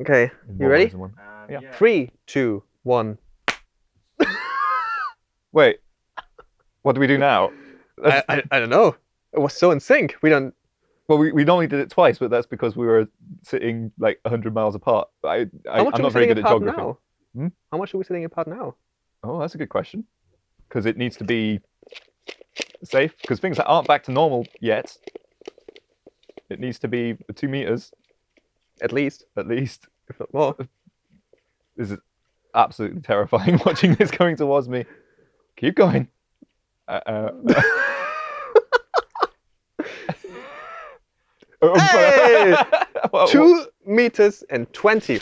Okay, you more ready? one. Um, Yeah. Three, two, one. Wait, what do we do now? I, I, I don't know. It was so in sync. We don't. well, we, we normally did it twice, but that's because we were sitting like 100 miles apart. I, I, How much I'm are we not very sitting good at geography. now? Hmm? How much are we sitting apart now? Oh, that's a good question. Because it needs to be safe. Because things that aren't back to normal yet, it needs to be two meters At least, at least. if not more. This is absolutely terrifying watching this coming towards me. Keep going. Uh, uh, oh, Hey! Two meters and twenty.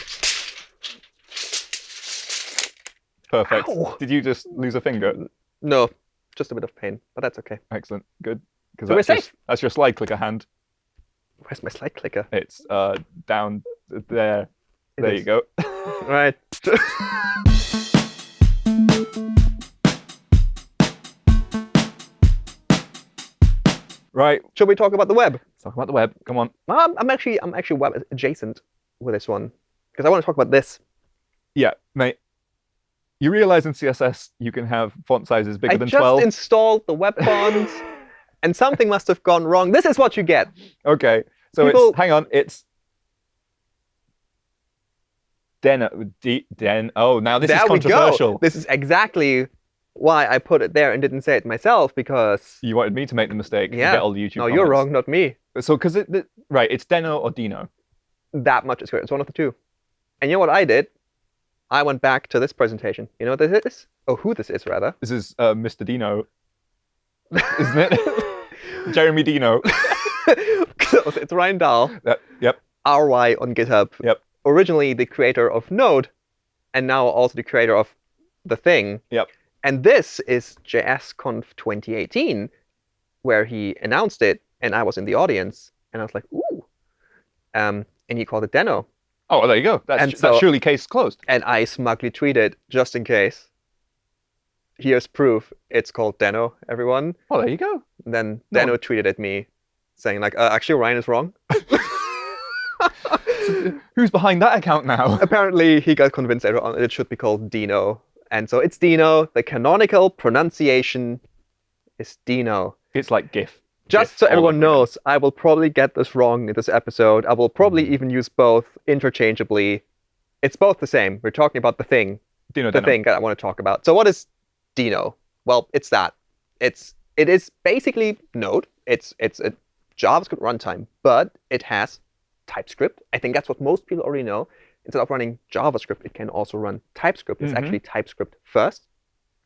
Perfect. Ow. Did you just lose a finger? No, just a bit of pain, but that's okay. Excellent. Good. Because So that's, your- that's your slide clicker hand. Where's my slide clicker? It's uh, down there. It there is. you go. Right. right. Should we talk about the web? Let's talk about the web. Come on. Um, I'm actually I'm actually web adjacent with this one because I want to talk about this. Yeah, mate. You realize in CSS you can have font sizes bigger I than just 12? installed the web font, and something must have gone wrong. This is what you get. Okay. So People- it's hang on, it's Den D, Den oh now this there is controversial. This is exactly why I put it there and didn't say it myself because You wanted me to make the mistake Yeah. get all the YouTube no, you're wrong, not me. So because it, it- right, it's Deno or Dino. That much is clear. It's one of the two. And you know what I did? I went back to this presentation. You know what this is? Oh, who this is rather? This is uh, Mr. Dino, isn't it? Jeremy Dino. It's Ryan Dahl, That- yep. RY on GitHub. Yep. Originally the creator of Node, and now also the creator of the thing. Yep. And this is JSConf 2018, where he announced it, and I was in the audience, and I was like, ooh. Um, and he called it Deno. Oh, well, there you go. That's, And that's surely case closed. And I smugly tweeted, just in case. Here's proof. It's called Deno, everyone. Oh, there you go. And then No. Deno tweeted at me, saying like, uh, actually, Ryan is wrong. Who's behind that account now? Apparently, he got convinced everyone it should be called Dino. And so it's Dino. The canonical pronunciation is Dino. It's like GIF. Just GIF so everyone knows, I will probably get this wrong in this episode. I will probably Mhm. even use both interchangeably. It's both the same. We're talking about the thing, Dino the Deno. thing that I want to talk about. So what is Dino? Well, it's that. It's it is basically Node. It's it's a JavaScript runtime, but it has TypeScript. I think that's what most people already know. Instead of running JavaScript, it can also run TypeScript. It's Mhm. actually TypeScript first,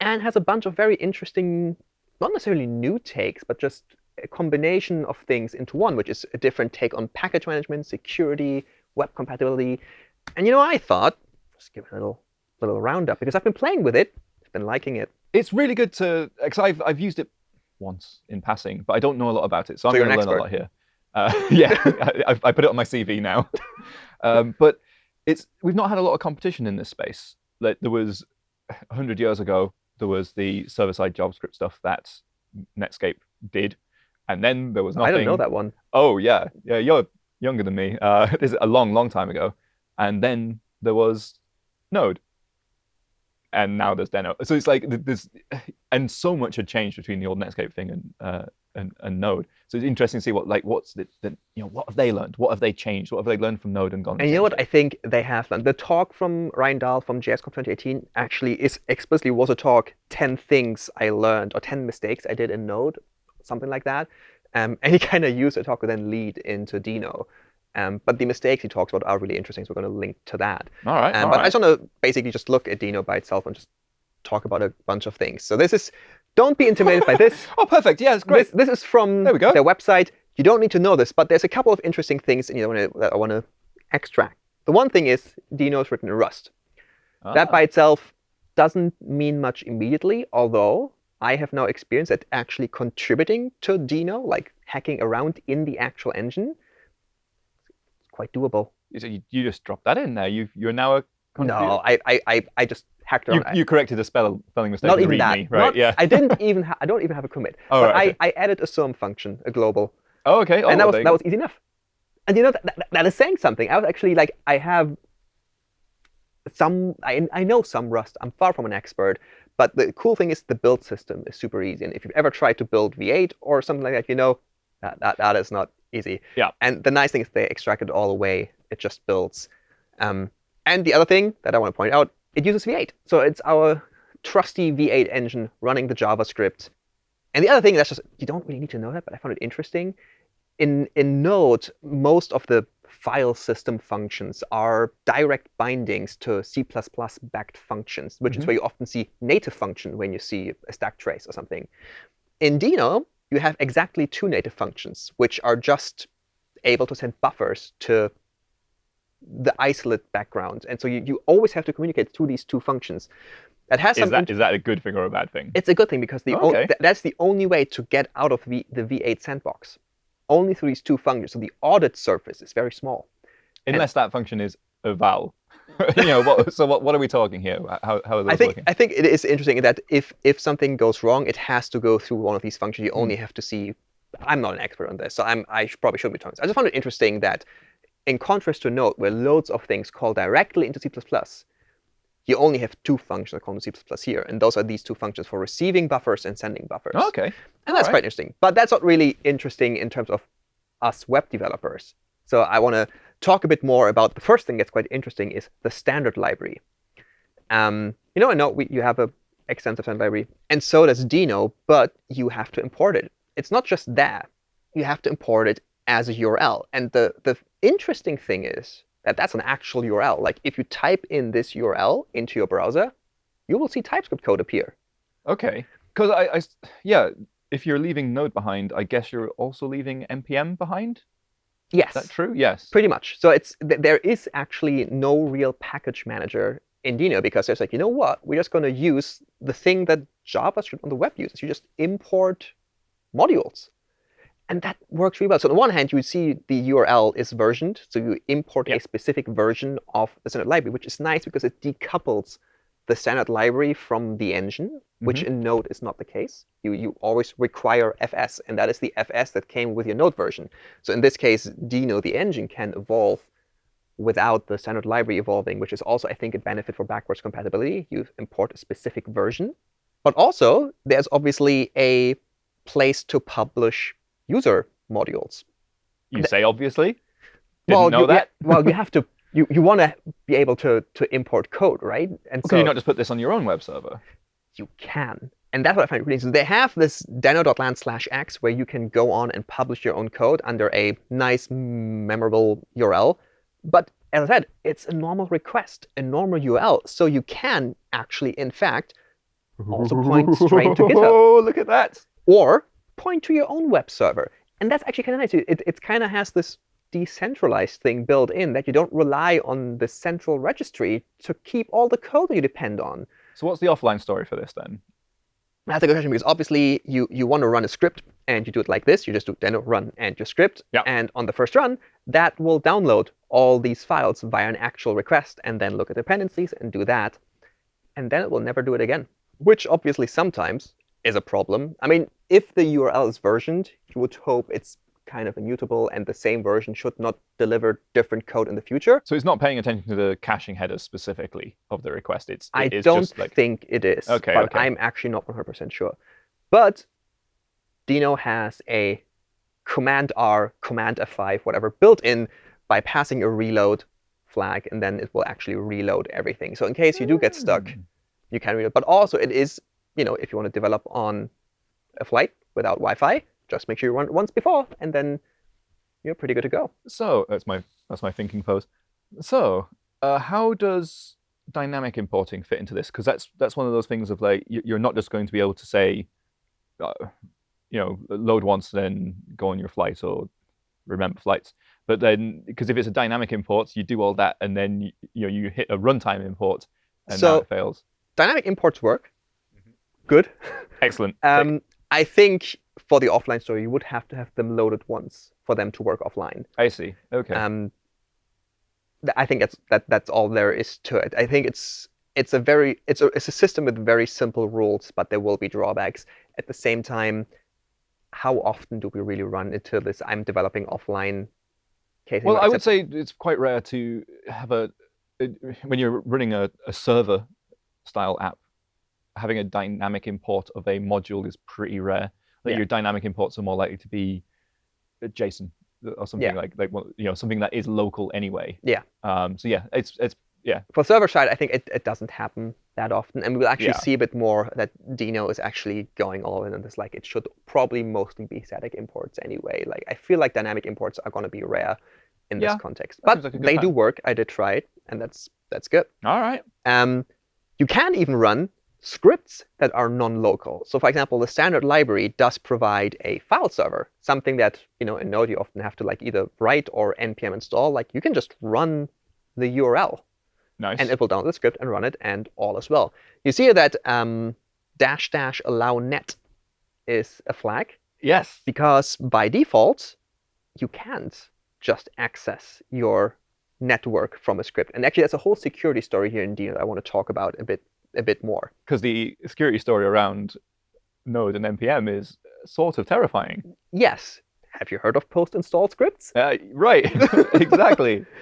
and has a bunch of very interesting, not necessarily new takes, but just a combination of things into one, which is a different take on package management, security, web compatibility. And you know, I thought just give it a little little roundup because I've been playing with it. Been liking it. It's really good to because I've I've used it once in passing, but I don't know a lot about it, so I'm going to learn a lot here. Uh, yeah, I, I've- put it on my CV now. um, but it's we've not had a lot of competition in this space. Like there was hundred years ago, there was the server-side JavaScript stuff that Netscape did, and then there was nothing. I don't know that one. Oh yeah, yeah, you're younger than me. Uh, this is a long, long time ago, and then there was Node, and now there's Deno. So it's like th- there's, and so much had changed between the old Netscape thing and uh, and, and Node. So it's interesting to see what like what's the, the you know what have they learned? What have they changed? What have they learned from Node and gone? And you know what I think they have done? The talk from Ryan Dahl from JSConf 2018 actually is explicitly was a talk 10 things I learned or 10 mistakes I did in Node, something like that. Um, and he kind of used the talk to then lead into Dino. Um, but the mistakes he talks about are really interesting, so we're going to link to that. All right, Um, all but I just want to basically just look at Dino by itself and just talk about a bunch of things. So this is, don't be intimidated by this. Oh, perfect. Yeah, it's great. This, this is from There we go. their website. You don't need to know this, but there's a couple of interesting things in that I want to extract. The one thing is Dino is written in Rust. That Ah, by itself doesn't mean much immediately, although I have now experienced that actually contributing to Dino, like hacking around in the actual engine, quite doable. so you, you just dropped that in there. You you're now a contributor. No, I, I, I, I just hacked You, around. you corrected a spell spelling mistake. not even that. README, right? Not- yeah. I didn't even. Ha- I don't even have a commit. Oh, but right, okay. I, I added a sum function, a global, Oh, okay. Oh, and that oh, was there that was easy enough. And you know that, that, that is saying something. I was actually like, I have some I, I know some Rust. I'm far from an expert, but the cool thing is the build system is super easy. And if you've ever tried to build V8 or something like that, you know that that, that is not easy. Yeah. And the nice thing is they extract it all away. It just builds. Um, and the other thing that I want to point out, it uses V8. So it's our trusty V8 engine running the JavaScript. And the other thing that's just you don't really need to know that, but I found it interesting. In in Node, most of the file system functions are direct bindings to C++ backed functions, which mm -hmm. is mm-hmm. where you often see native function when you see a stack trace or something. In Deno, you have exactly two native functions, which are just able to send buffers to the isolate background. And so you, you always have to communicate through these two functions. That has is that, is that a good thing or a bad thing? It's a good thing because the oh, okay. th that's the only way to get out of the, the V8 sandbox only through these two functions. So the audit surface is very small. Unless and, that function is eval. you know, what, so what, what are we talking here? How, how are those I think, working? I think it is interesting that if, if something goes wrong, it has to go through one of these functions. You mm. only have to see. I'm not an expert on this, so I'm, I probably shouldn't be talking. I just found it interesting that in contrast to Node, where loads of things call directly into C++, you only have two functions called C++ here. And those are these two functions for receiving buffers and sending buffers. Oh, OK. And that's right. quite interesting. But that's not really interesting in terms of us web developers. So I want to talk a bit more about the first thing that's quite interesting is the standard library. Um, you know, I know we, you have a extensive standard library, and so does Deno, but you have to import it. It's not just that. You have to import it as a URL. And the, the interesting thing is that that's an actual URL. Like if you type in this URL into your browser, you will see TypeScript code appear. OK. Because I, I, yeah, if you're leaving Node behind, I guess you're also leaving NPM behind? Yes. Is that true? Yes. Pretty much. So it's there is actually no real package manager in Dino because there's like, you know what? We're just going to use the thing that JavaScript on the web uses. You just import modules. And that works really well. So on the one hand, you see the URL is versioned. So you import yep. a specific version of the standard library, which is nice because it decouples the standard library from the engine, mm -hmm. which in Node is not the case. You, you always require FS, and that is the FS that came with your Node version. So in this case, Deno, the engine, can evolve without the standard library evolving, which is also, I think, a benefit for backwards compatibility. You import a specific version. But also, there's obviously a place to publish user modules. You say obviously? Didn't well, know you, that? well, you have to you, you want to be able to, to import code, right? And well, so, can you not just put this on your own web server? You can. And that's what I find really interesting. They have this deno.land slash x where you can go on and publish your own code under a nice, memorable URL. But as I said, it's a normal request, a normal URL. So you can actually, in fact, also point straight to GitHub. Oh, look at that. Or point to your own web server. And that's actually kind of nice. It, it kind of has this decentralized thing built in that you don't rely on the central registry to keep all the code that you depend on. So what's the offline story for this then? That's a good question because obviously you, you want to run a script and you do it like this. You just do deno run and your script. Yep. And on the first run, that will download all these files via an actual request and then look at dependencies and do that. And then it will never do it again, which obviously sometimes is a problem. I mean, if the URL is versioned, you would hope it's kind of immutable, and the same version should not deliver different code in the future. So it's not paying attention to the caching headers specifically of the request. It's, I it don't like... think it is, okay, but okay. I'm actually not 100% sure. But Dino has a Command R, Command F5, whatever, built in by passing a reload flag, and then it will actually reload everything. So in case you do get stuck, mm. you can reload. But also, it is, you know, if you want to develop on a flight without Wi-Fi, just make sure you run it once before, and then you're pretty good to go. So that's my that's my thinking pose. So uh, how does dynamic importing fit into this? Because that's that's one of those things of like you're not just going to be able to say, uh, you know, load once, then go on your flight or remember flights. But then, because if it's a dynamic import, you do all that, and then you, you know you hit a runtime import, and so, now it fails. Dynamic imports work. Mm -hmm. Good. Excellent. um, I think for the offline story, you would have to have them loaded once for them to work offline. I see. OK. Um, I think that's that that's all there is to it. I think it's it's a very it's a it's a system with very simple rules, but there will be drawbacks. At the same time, how often do we really run into this? I'm developing offline case. Well, I would say it's quite rare to have a when you're running a, a server style app, having a dynamic import of a module is pretty rare. Like Yeah. your dynamic imports are more likely to be JSON or something Yeah. like like you know something that is local anyway. Yeah. Um, so yeah, it's it's yeah. For server side, I think it, it doesn't happen that often. And we'll actually Yeah. see a bit more that Dino is actually going all in on this. Like it should probably mostly be static imports anyway. Like I feel like dynamic imports are going to be rare in Yeah, this context. But like they do work. I did try it, and that's that's good. all right. Um, you can even run scripts that are non-local. So for example, the standard library does provide a file server, something that you know in Node you often have to like either write or npm install. Like you can just run the URL Nice. and it will download the script and run it, and all as well. You see that um, dash dash allow net is a flag yes. because by default you can't just access your network from a script. And actually, that's a whole security story here in Dino that I want to talk about a bit a bit more. Because the security story around Node and npm is sort of terrifying. Yes. Have you heard of post-install scripts? Uh, right. exactly.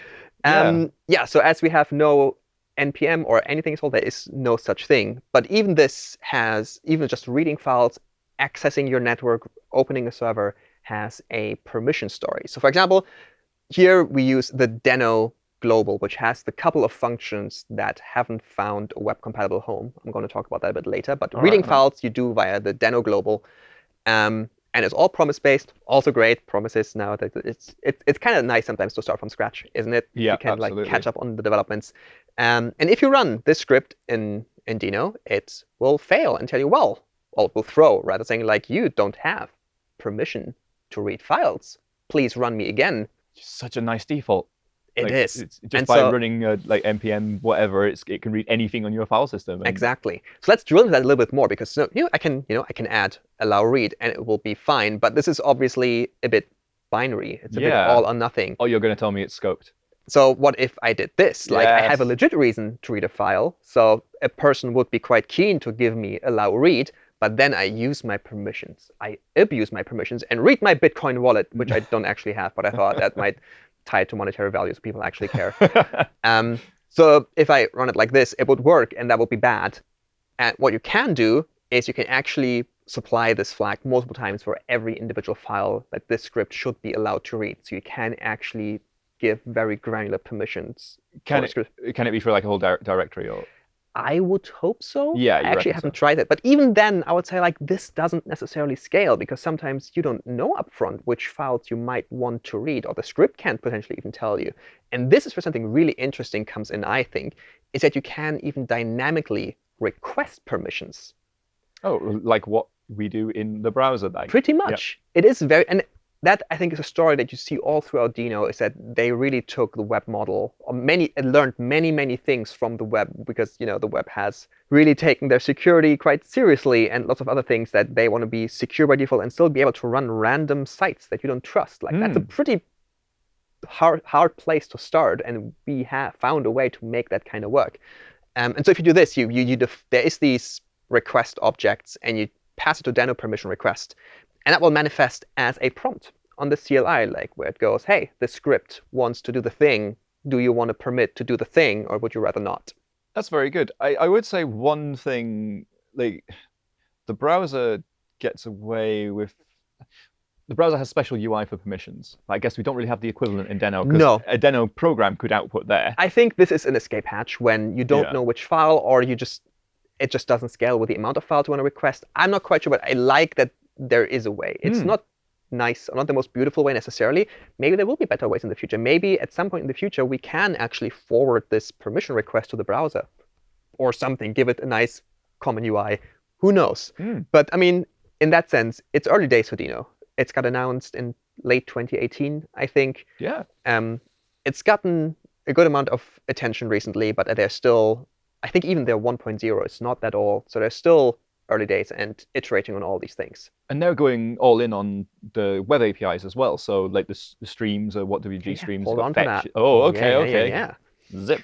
Yeah. Um, yeah, so as we have no npm or anything installed, there is no such thing. But even this has, even just reading files, accessing your network, opening a server, has a permission story. So for example, here we use the Deno global, which has the couple of functions that haven't found a web-compatible home. I'm going to talk about that a bit later. But All reading right. files you do via the Deno global. Um, and it's all promise-based, also great. Promises now that it's it, it's kind of nice sometimes to start from scratch, isn't it? Yeah, you can like catch up on the developments. Um, and if you run this script in in Dino, it will fail and tell you, well, or it will throw rather saying like you don't have permission to read files. Please run me again. Such a nice default. It Like, is It's just And by so- running uh, like npm whatever, it's, it can read anything on your file system. exactly. So let's drill into that a little bit more because you know I can you know I can add allow read and it will be fine. But this is obviously a bit binary. It's a bit all or nothing. Oh, you're going to tell me it's scoped. So what if I did this? Like I have a legit reason to read a file. So a person would be quite keen to give me allow read, but then I use my permissions. I abuse my permissions and read my Bitcoin wallet, which I don't actually have, but I thought that might tie it to monetary values. people actually care. Um, so if I run it like this, it would work, and that would be bad. And what you can do is you can actually supply this flag multiple times for every individual file that this script should be allowed to read. So you can actually give very granular permissions. can it can it be for like a whole di- directory or? I would hope so. Yeah, I actually haven't so. tried it. But even then, I would say like this doesn't necessarily scale because sometimes you don't know upfront which files you might want to read, or the script can't potentially even tell you. And this is where something really interesting comes in, I think, is that you can even dynamically request permissions. Oh, like what we do in the browser. Like, Pretty much. It is very and that I think is a story that you see all throughout Dino is that they really took the web model or many and learned many, many things from the web because you know the web has really taken their security quite seriously and lots of other things that they want to be secure by default and still be able to run random sites that you don't trust. Like that's a Mm. pretty hard hard place to start and we have found a way to make that kind of work. Um, and so if you do this, you you, you def- there is these request objects and you pass it to Deno permission request. And that will manifest as a prompt on the CLI, like where it goes, hey, the script wants to do the thing. Do you want to permit to do the thing, or would you rather not? That's very good. I, I would say one thing, like the browser gets away with. The browser has special UI for permissions. I guess we don't really have the equivalent in Deno. 'cause No. A Deno program could output there. I think this is an escape hatch when you don't Yeah. know which file, or you just it just doesn't scale with the amount of files you want to request. I'm not quite sure, but I like that there is a way. It's Hmm. not nice, not the most beautiful way necessarily. Maybe there will be better ways in the future. Maybe at some point in the future we can actually forward this permission request to the browser, or something. Give it a nice common UI. Who knows? Hmm. But I mean, in that sense, it's early days for Dino. It's got announced in late 2018, I think. Yeah. Um, it's gotten a good amount of attention recently, but they're still, I think even their 1.0 is not that old. So they're still early days and iterating on all these things. And they're going all in on the web APIs as well. So like the, s- the streams or WhatWG Yeah, streams. hold on to that. Oh, okay, yeah, okay. Yeah, yeah. Zip.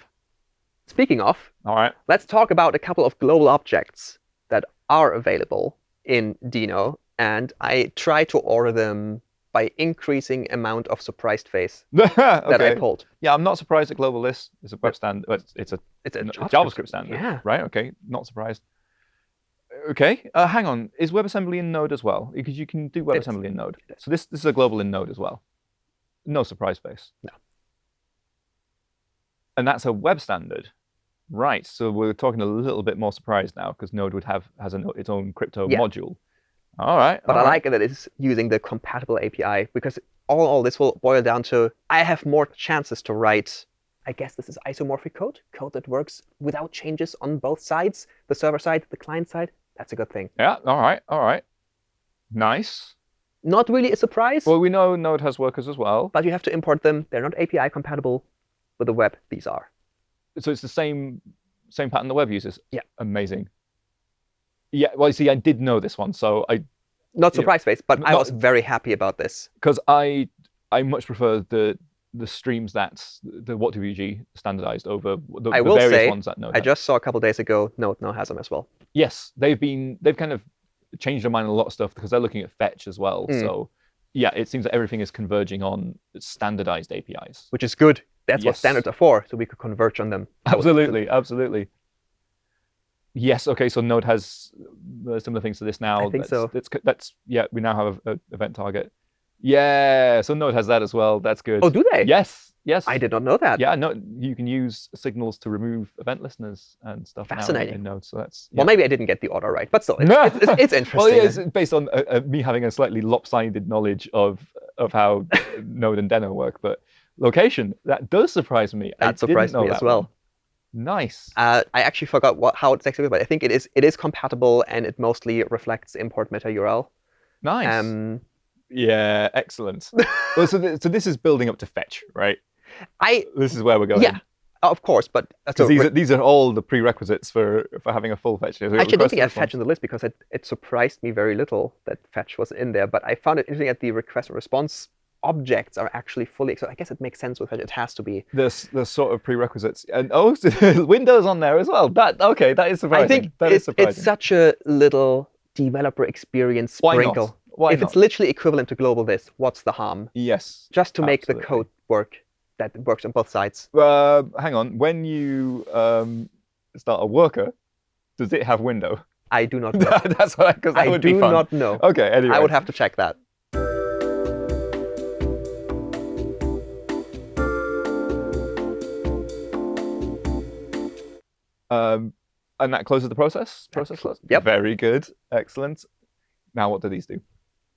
Speaking of, All right. let's talk about a couple of global objects that are available in Dino. And I try to order them by increasing amount of surprised face that I pulled. Yeah, I'm not surprised at globalThis. It's a web stand. It's, it's a It's a JavaScript, JavaScript standard. Yeah. Right. Okay. Not surprised. Okay. Uh, hang on. Is WebAssembly in Node as well? Because you can do. WebAssembly in Node. So this this is a global in Node as well. No surprise face. No. And that's a web standard. Right. So we're talking a little bit more surprised now because Node would have has a, its own crypto Yeah. module. All right. But all I right. like that it's using the compatible API because all all this will boil down to I have more chances to write. I guess this is isomorphic code, code that works without changes on both sides, the server side, the client side. That's a good thing. Yeah. All right. All right. Nice. Not really a surprise, Well, we know Node has workers as well. but you have to import them. They're not API compatible with the web. These are. so it's the same same pattern the web uses. Yeah. Amazing. Yeah. Well, you see, I did know this one, so I Not surprise face, but I was very happy about this. because I I much prefer the the streams that the WhatWG standardized over the, I the will various say, ones that Node. I has. just saw a couple days ago Node now has them as well. yes, they've been they've kind of changed their mind on a lot of stuff because they're looking at fetch as well. Mm. So yeah, it seems that everything is converging on standardized APIs. which is good. That's what standards are for, so we could converge on them. Absolutely, absolutely. Yes. Okay. So Node has uh, similar things to this now. I think that's, so. That's, that's yeah. We now have a, a event target. Yeah. So Node has that as well. That's good. Oh, do they? Yes. Yes. I did not know that. Yeah. No. You can use signals to remove event listeners and stuff. Fascinating. In Node. So that's. Well, maybe I didn't get the order right, but still, it's, No. it's, it's, it's interesting. Well, yeah, it's based on uh, uh, me having a slightly lopsided knowledge of of how Node and Deno work, but location that does surprise me. I that didn't surprised me as well. one. Nice. Uh, I actually forgot what how it's exactly, but I think it is it is compatible and it mostly reflects import meta URL. Nice. Um, Yeah, excellent. well, so, th- so this is building up to fetch, right? I This is where we're going. yeah, of course, but uh, so these are, these are all the prerequisites for, for having a full fetch. So actually I don't think I have fetch in the list because it, it surprised me very little that fetch was in there. But I found it interesting that the request and response objects are actually fully. So I guess it makes sense with fetch. It has to be. There's, the sort of prerequisites. And oh, Windows on there as well. That Okay, that is surprising. I think that is it's, surprising. it's such a little developer experience sprinkle. Why if not? it's literally equivalent to globalThis, what's the harm? Yes. Just to make the code work that works on both sides. Uh, hang on. When you um, start a worker, does it have window? I do not know. That's what because that I would do be fun. not know. Okay. Anyway. I would have to check that. Um, and that closes the process. Process clo- close. yep. Very good. Excellent. Now, what do these do?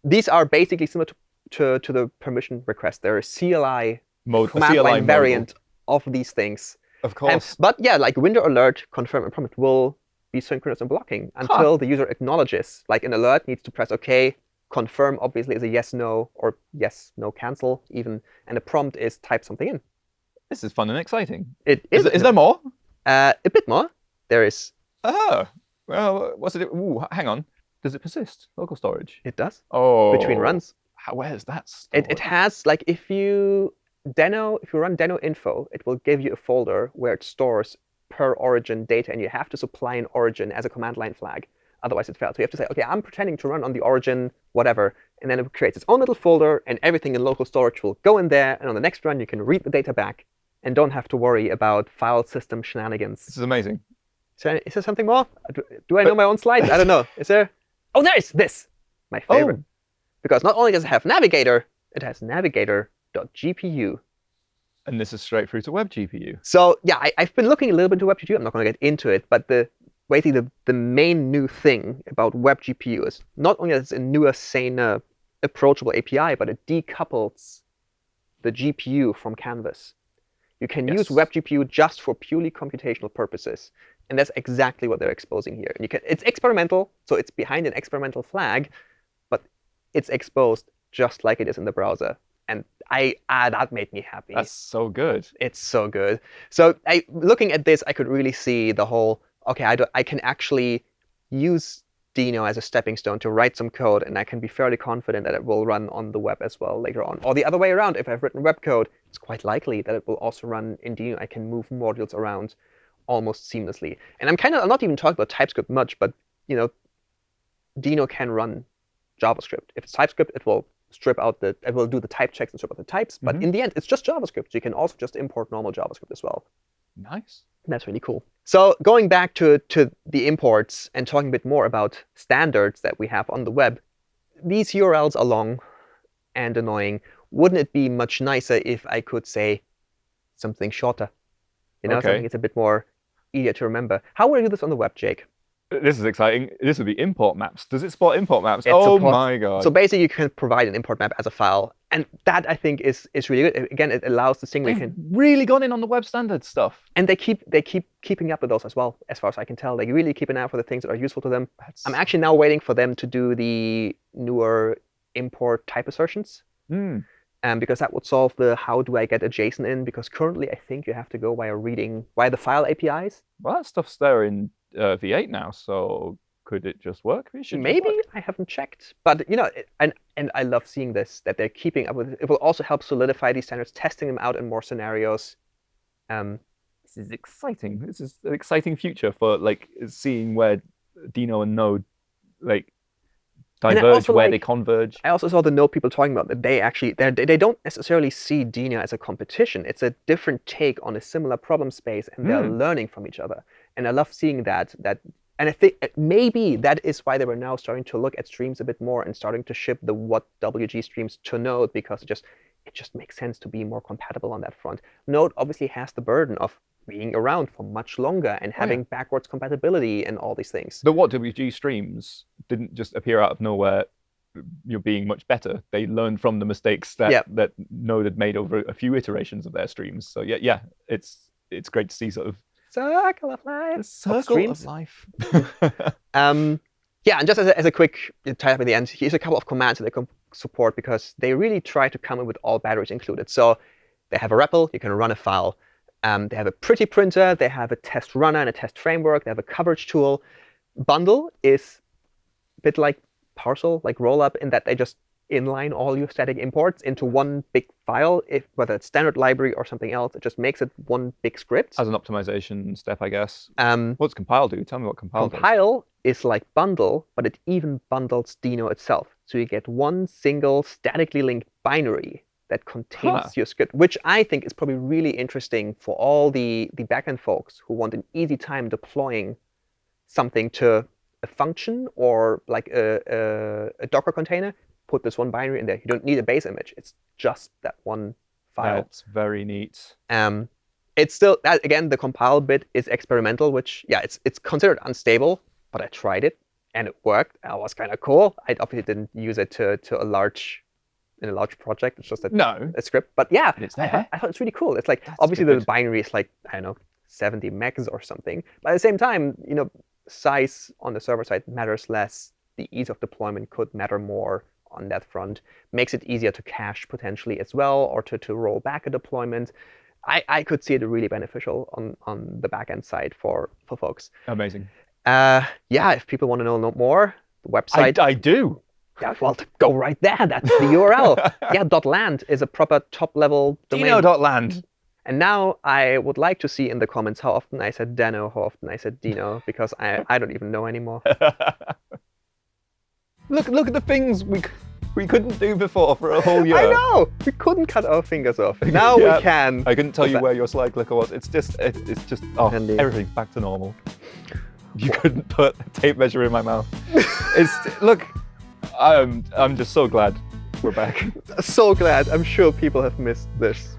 These are basically similar to, to, to the permission request. They're a CLI Mode. a command CLI line variant of these things. Of course. but yeah, like window alert, confirm and prompt will be synchronous and blocking until the user acknowledges. Like an alert needs to press OK. Confirm obviously is a yes, no, or yes, no, cancel even. And the prompt is type something in. this is fun and exciting. It Is, is, is there more? uh, a bit more. There is. Oh. Well, what's it? Ooh, hang on. Does it persist? Local storage. It does Oh. between runs. How, where's that? It, it has like if you Deno, if you run Deno info, it will give you a folder where it stores per origin data, and you have to supply an origin as a command line flag. Otherwise, it fails. So you have to say, OK, I'm pretending to run on the origin, whatever, and then it creates its own little folder, and everything in local storage will go in there. And on the next run, you can read the data back, and don't have to worry about file system shenanigans. This is amazing. Is there, is there something more? Do, do I know my own slides? I don't know. Is there? Oh, there is this. My favorite. Oh. Because not only does it have Navigator, it has Navigator.gpu. And this is straight through to WebGPU. So yeah, I, I've been looking a little bit into WebGPU. I'm not going to get into it, but the basically the, the main new thing about WebGPU is not only that it's a newer, saner, uh, approachable API, but it decouples the GPU from Canvas. You can use Yes. WebGPU just for purely computational purposes, and that's exactly what they're exposing here. You can, it's experimental, so it's behind an experimental flag, but it's exposed just like it is in the browser. And I ah, that made me happy That's so good. it's so good. So I, looking at this, I could really see the whole. Okay, I, do, I can actually use Dino as a stepping stone to write some code, and I can be fairly confident that it will run on the web as well later on. Or the other way around, if I've written web code, it's quite likely that it will also run in Dino. I can move modules around almost seamlessly. And I'm kind of I'm not even talking about TypeScript much, but you know, Dino can run JavaScript. If it's TypeScript, it will strip out the it will do the type checks and strip out the types. But Mhm. in the end, it's just JavaScript. You can also just import normal JavaScript as well. Nice. That's really cool. So going back to, to the imports and talking a bit more about standards that we have on the web, these URLs are long and annoying. Wouldn't it be much nicer if I could say something shorter? You know, Okay. something that's a bit more easier to remember. How would I do this on the web, Jake? This is exciting. This would be import maps. Does it support import maps? It oh supports- my god. So basically, you can provide an import map as a file. And that, I think, is, is really good. Again, it allows the thing you They've can really gone in on the web standard stuff. and they keep they keep keeping up with those as well, as far as I can tell. They really keep an eye out for the things that are useful to them. That's, I'm actually now waiting for them to do the newer import type assertions, Hmm. Um, because that would solve the how do I get a JSON in? Because currently I think you have to go via reading via the file APIs. Well, that stuff's there in uh, V8 now, so could it just work? It Maybe work. I haven't checked, but you know, it- and and I love seeing this that they're keeping up with. It will also help solidify these standards, testing them out in more scenarios. Um, This is exciting. This is an exciting future for like seeing where Dino and Node like diverge, where they converge. I also saw the note people talking about that they actually they they don't necessarily see Dino as a competition. It's a different take on a similar problem space, and they're Mm. learning from each other. And I love seeing that. That and I think maybe that is why they were now starting to look at streams a bit more and starting to ship the what WG streams to Node because it just it just makes sense to be more compatible on that front. Node obviously has the burden of being around for much longer and Oh, yeah. having backwards compatibility and all these things. The WhatWG streams didn't just appear out of nowhere. You're being much better. They learned from the mistakes that Yeah. that Node had made over a few iterations of their streams. So yeah, yeah, it's it's great to see sort of Circle of life. the circle streams. of life. Um, yeah, and just as a, as a quick tie up at the end, here's a couple of commands that they can support because they really try to come in with all batteries included. So they have a REPL, you can run a file. Um, they have a pretty printer, they have a test runner and a test framework, they have a coverage tool. Bundle is a bit like Parcel, like Rollup, in that they just inline all your static imports into one big file, if whether it's standard library or something else. It just makes it one big script. As an optimization step, I guess. Um, What's compile do? Tell me what compile does. Compile is like bundle, but it even bundles Dino itself. So you get one single statically linked binary that contains Huh. your script, which I think is probably really interesting for all the, the backend folks who want an easy time deploying something to a function or like a, a, a Docker container. Put this one binary in there. You don't need a base image. It's just that one file. That's very neat. Um, it's still that again the compile bit is experimental, which yeah, it's it's considered unstable, but I tried it and it worked. That was kind of cool. I obviously didn't use it to to a large in a large project. It's just a, No, a script, but yeah, it's I thought, there. I thought it's really cool. It's like That's obviously the binary is like I don't know 70 megs or something, but at the same time, you know, size on the server side matters less. The ease of deployment could matter more on that front. Makes it easier to cache potentially as well, or to, to roll back a deployment. I, I could see it really beneficial on, on the backend side for, for folks. Amazing. Uh, yeah, if people want to know no more, the website, I do. yeah, well, go right there. That's the URL. yeah, .land is a proper top-level domain. Dino.land. And now I would like to see in the comments how often I said Dano, how often I said Dino, because I, I don't even know anymore. look, look at the things we we couldn't do before for a whole year. I know! We couldn't cut our fingers off. Now Yeah. we can. I couldn't tell What's you that? where your slide clicker was. It's just, it, it's just, oh, everything's back to normal. You couldn't put a tape measure in my mouth. it's look, I'm, I'm just so glad we're back. So glad. I'm sure people have missed this.